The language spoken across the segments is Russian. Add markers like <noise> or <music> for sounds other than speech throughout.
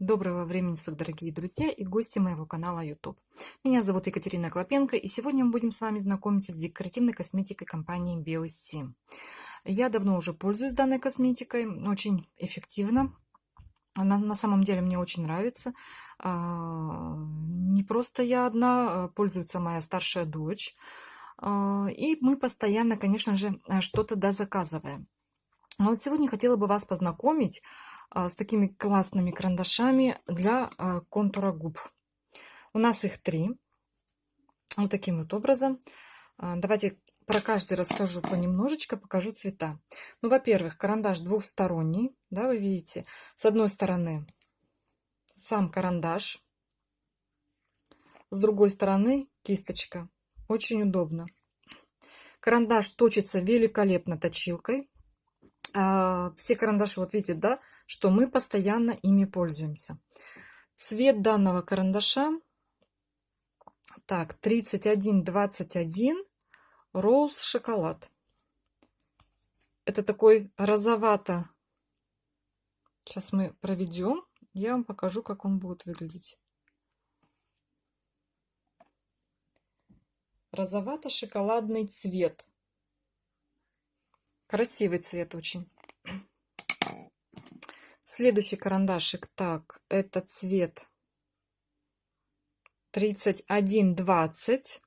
Доброго времени суток, дорогие друзья и гости моего канала YouTube. Меня зовут Екатерина Клопенко, и сегодня мы будем с вами знакомиться с декоративной косметикой компании BioSim. Я давно уже пользуюсь данной косметикой, очень эффективно. Она на самом деле мне очень нравится. А, не просто я одна, а, пользуется моя старшая дочь. А, и мы постоянно, конечно же, что-то дозаказываем. А вот сегодня хотела бы вас познакомить а, с такими классными карандашами для а, контура губ. У нас их три. Вот таким вот образом. Давайте про каждый расскажу понемножечко, покажу цвета. Ну, во-первых, карандаш двухсторонний, да, вы видите. С одной стороны сам карандаш, с другой стороны кисточка. Очень удобно. Карандаш точится великолепно точилкой. А, все карандаши, вот видите, да, что мы постоянно ими пользуемся. Цвет данного карандаша, так, 3121 роуз шоколад. Это такой розовато. Сейчас мы проведем, я вам покажу, как он будет выглядеть. Розовато-шоколадный цвет. Красивый цвет очень. <clears throat> Следующий карандашик. Так, это цвет 3120.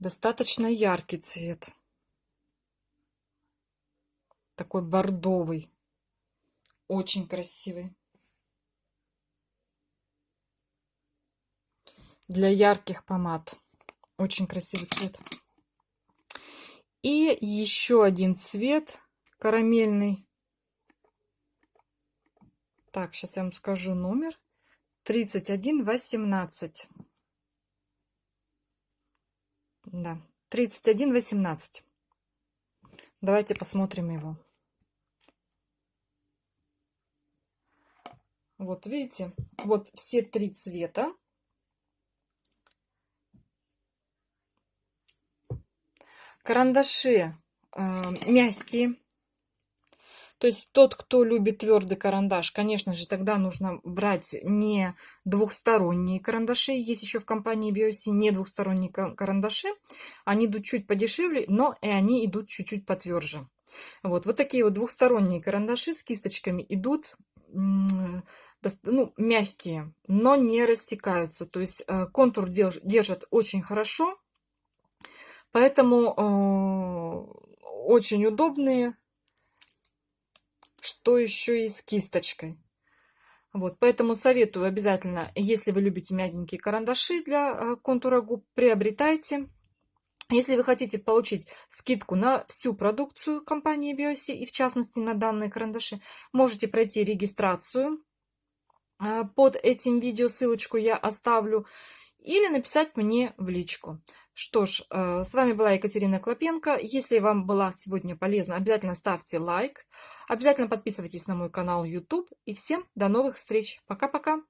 Достаточно яркий цвет. Такой бордовый. Очень красивый. Для ярких помад. Очень красивый цвет. И еще один цвет карамельный. Так, сейчас я вам скажу номер. 3118. Да, 3118. Давайте посмотрим его. Вот видите, вот все три цвета. Карандаши э, мягкие. То есть тот, кто любит твердый карандаш, конечно же, тогда нужно брать не двухсторонние карандаши. Есть еще в компании BioC не двухсторонние карандаши. Они идут чуть подешевле, но и они идут чуть-чуть потверже. Вот, вот такие вот двухсторонние карандаши с кисточками идут ну, мягкие, но не растекаются. То есть э, контур держат очень хорошо. Поэтому э, очень удобные. Что еще и с кисточкой. Вот, поэтому советую обязательно, если вы любите мягенькие карандаши для э, контура губ, приобретайте. Если вы хотите получить скидку на всю продукцию компании Biosi и в частности на данные карандаши, можете пройти регистрацию. Э, под этим видео ссылочку я оставлю или написать мне в личку. Что ж, э, с вами была Екатерина Клопенко. Если вам была сегодня полезна, обязательно ставьте лайк. Обязательно подписывайтесь на мой канал YouTube. И всем до новых встреч. Пока-пока.